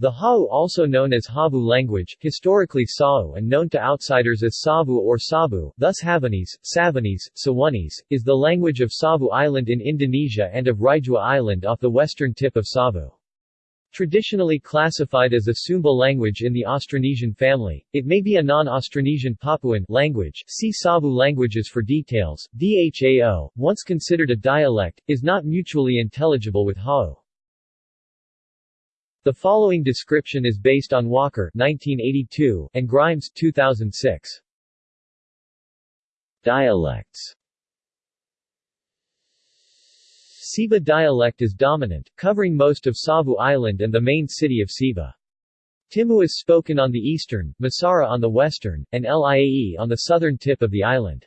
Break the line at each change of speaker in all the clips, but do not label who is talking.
The Hau also known as Havu language, historically Sao and known to outsiders as Savu or Sabu, thus Havunese, Savunese, Sawunese, is the language of Savu Island in Indonesia and of Raijua Island off the western tip of Savu. Traditionally classified as a Sumba language in the Austronesian family, it may be a non-Austronesian Papuan language see Savu languages for details. Dhao, once considered a dialect, is not mutually intelligible with Hau. The following description is based on Walker 1982 and Grimes 2006. Dialects Siba dialect is dominant, covering most of Savu Island and the main city of Siba. Timu is spoken on the eastern, Masara on the western, and Liae on the southern tip of the island.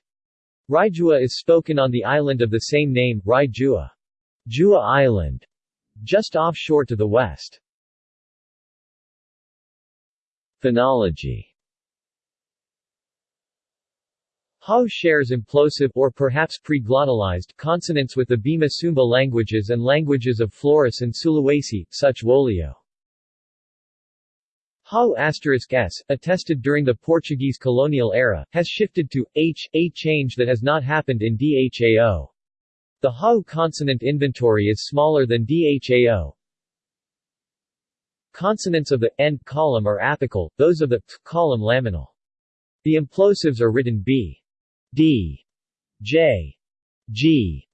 Raijua is spoken on the island of the same name, Raijua. Jua Island, just offshore to the west. Phonology Hau shares implosive or perhaps pre-glottalized consonants with the Bima Sumba languages and languages of Flores and Sulawesi, such Wolio. Hau asterisk s, attested during the Portuguese colonial era, has shifted to h, a change that has not happened in Dhao. The Hau consonant inventory is smaller than Dhao, Consonants of the end column are apical, those of the t column laminal. The implosives are written b, d, j, g.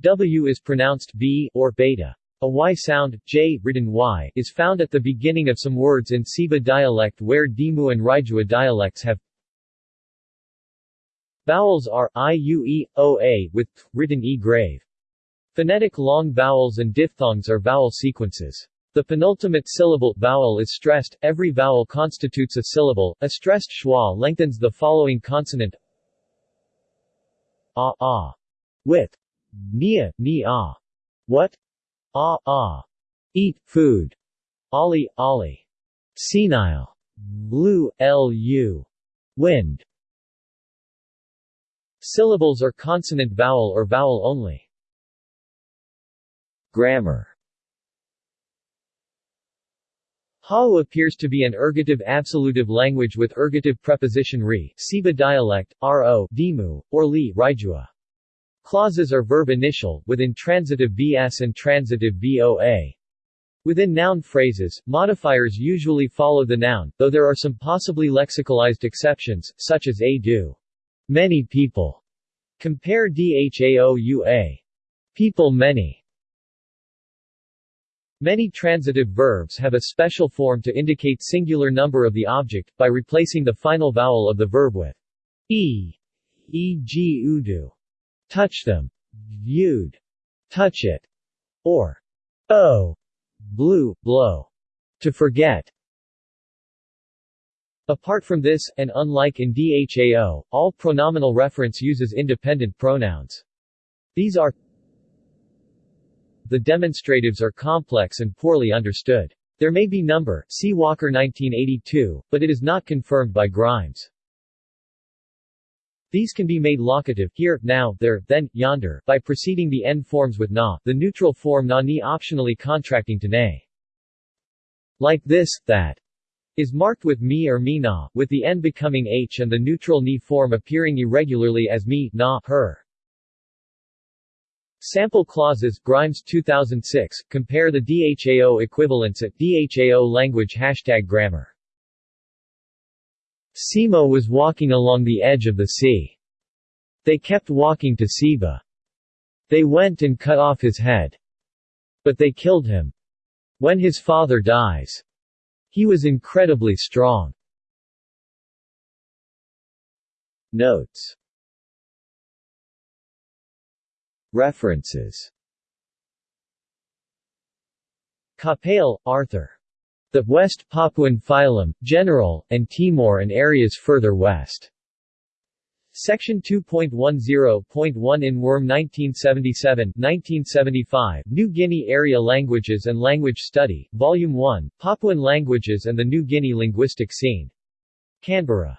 W is pronounced b or beta. A y sound, j, written y, is found at the beginning of some words in Siba dialect where Dimu and Raijua dialects have Vowels are i, u, e, o, a, with th, written e grave. Phonetic long vowels and diphthongs are vowel sequences. The penultimate syllable vowel is stressed, every vowel constitutes a syllable, a stressed schwa lengthens the following consonant ah ah with nia, ni. What? Ah ah. Eat, food. Ali, ali. Senile. Lu, lu. Wind. Syllables are consonant vowel or vowel only. Grammar Hau appears to be an ergative absolutive language with ergative preposition re, Siba dialect, ro, dimu, or li, raijua. Clauses are verb initial, with intransitive vs and transitive voa. Within noun phrases, modifiers usually follow the noun, though there are some possibly lexicalized exceptions, such as a do. Many people. Compare dhaoua. People many. Many transitive verbs have a special form to indicate singular number of the object, by replacing the final vowel of the verb with e, e.g. udu, touch them, viewed, touch it, or o, blue, blow, to forget. Apart from this, and unlike in DHAO, all pronominal reference uses independent pronouns. These are the demonstratives are complex and poorly understood. There may be number, see Walker 1982, but it is not confirmed by Grimes. These can be made locative here, now, there, then, yonder, by preceding the end forms with na, the neutral form na ni optionally contracting to nay. Like this, that is marked with me or me na, with the n becoming h and the neutral ni form appearing irregularly as me, na, her. Sample clauses, Grimes 2006, compare the DHAO equivalents at DHAO language hashtag grammar. Simo was walking along the edge of the sea. They kept walking to Siba. They went and cut off his head. But they killed him. When his father dies. He was incredibly strong. Notes References Capell, Arthur. The West Papuan Phylum, General, and Timor and areas further west. Section 2.10.1 in Wurm 1977, 1975, New Guinea Area Languages and Language Study, Volume 1, Papuan Languages and the New Guinea Linguistic Scene. Canberra.